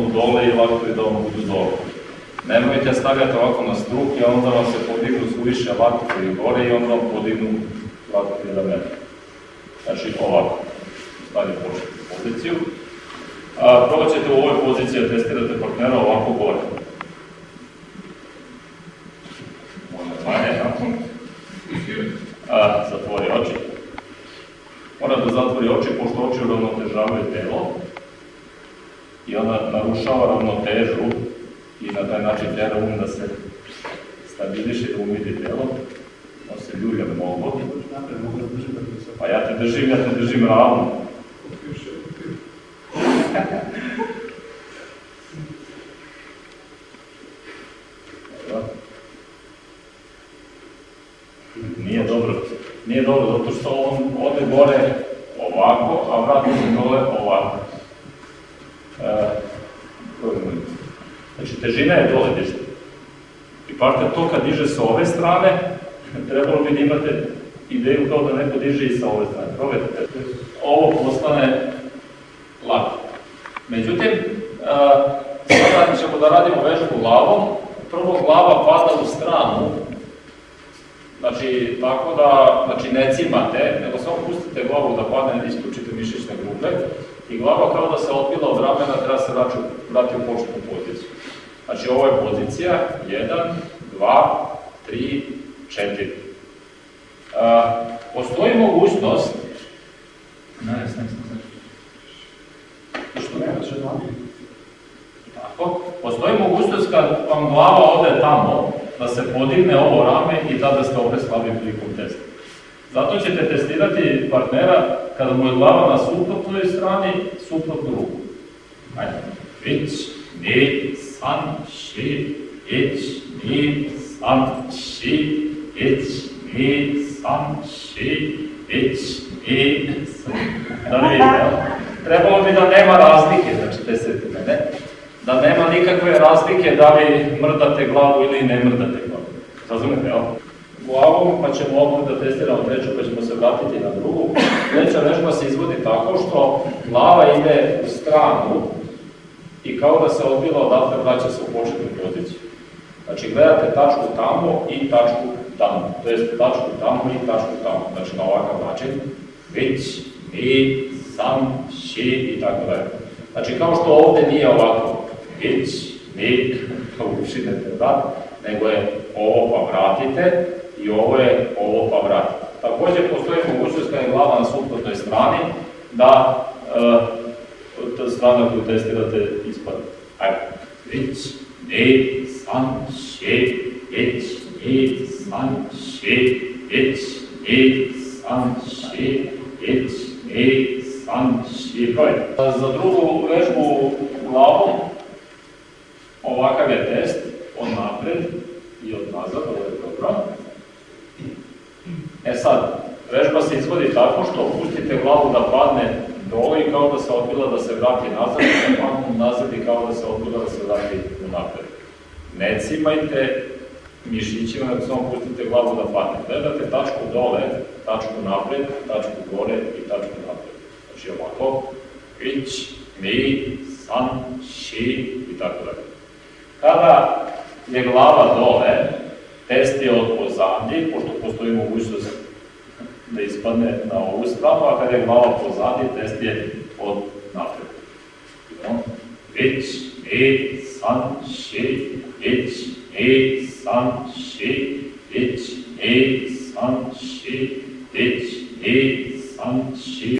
budu dole i vatovi da vam budu dole. Nemojte stavljati ovako na struk i onda vam se podignu suviše vatovi gore i onda vam podignu vatovi ramena. Znači ovako, stavite početnu poziciju. A, probat ćete u ovoj poziciji da testirate partnera ovako gore. Možda manje, tako? A, zatvori oči. Mora da zatvori oči, pošto oči uravnotežavaju telo i onda narušava ravnotežu i na taj način tera um da se stabiliše, da umidi telo. On se ljulja mnogo. Pa ja te držim, ja te držim ravno. Nije dobro. Nije dobro, zato što on ode gore ovako, a vrati se dole ovako. Znači, težina je dole dižda. I partner to kad diže sa ove strane, trebalo bi da imate ideju kao da neko diže i sa ove strane. Probajte. Ovo postane lako. Međutim, sada ćemo da radimo vežbu glavom. Prvo glava pada u stranu, Znači, tako da, znači ne cimate, nego samo pustite glavu da padne, isključite mišićne grupe i glava kao da se odbila od ramena, treba se vrati, vrati u početnu poziciju. Znači, ovo je pozicija, 1, 2, 3, 4. A, postoji mogućnost... Ne, ne, ne, ne. Što ne, ne, Tako, postoji mogućnost kad vam glava ode tamo, da se podigne ovo rame i tada ste opet slabi prilikom testa. Zato ćete testirati partnera kada mu je glava na suprotnoj strani, suprotnu ruku. Ajde. Vić, ni, san, ši, ić, ni, san, ši, ić, ni, san, ši, ić, ni, san. Da vidite, trebalo bi da nema razlike, znači testirate mene da nema nikakve razlike da li mrdate glavu ili ne mrdate glavu. Razumete, jel? Glavom, pa ćemo odmah da testiramo treću, pa ćemo se vratiti na drugu. Treća vežba se izvodi tako što glava ide u stranu i kao da se odbila odatle vraća se u početnu poziciju. Znači, gledate tačku tamo i tačku tamo, to jest tačku tamo i tačku tamo, znači na ovakav način. Vić, mi, sam, ši i tako dalje. Znači, kao što ovde nije ovako, vić, to ušinete vrat, nego je ovo pa vratite i ovo je ovo pa vratite. Takođe postoji mogućnost kada je glava na suprotnoj strani da e, strana koju testirate ispadne. Ajde, vić, ni, san, še, vić, ni, san, še, vić, ni, san, še, vić, ni, san, še, Za drugu vežbu glavom Ovakav je test, od napred i od nazad, ovo je dobro. E sad, vežba se izvodi tako što pustite glavu da padne dole i kao da se odbila da se vrati nazad, padne nazad i kao da se odbila da se vrati napred. Ne cimajte mišićima, nego samo pustite glavu da padne. Gledate tačku dole, tačku napred, tačku gore i tačku napred. Znači ovako, ić, mi, san, ši i tako dalje. Kada je glava dole, test je od pozadnji, pošto postoji mogućnost da ispadne na ovu stranu, a kada je glava pozadnji, test je od napred. Vić, mi, san, ši, vić, mi, san, ši, vić, mi, san, ši, vić, mi, san, ši.